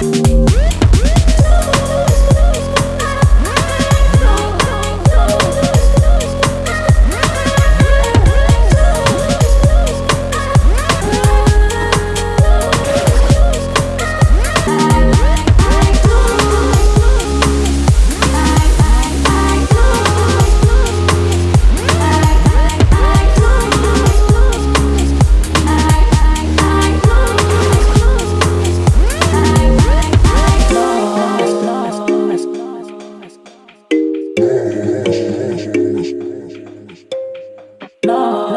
Thank you. No.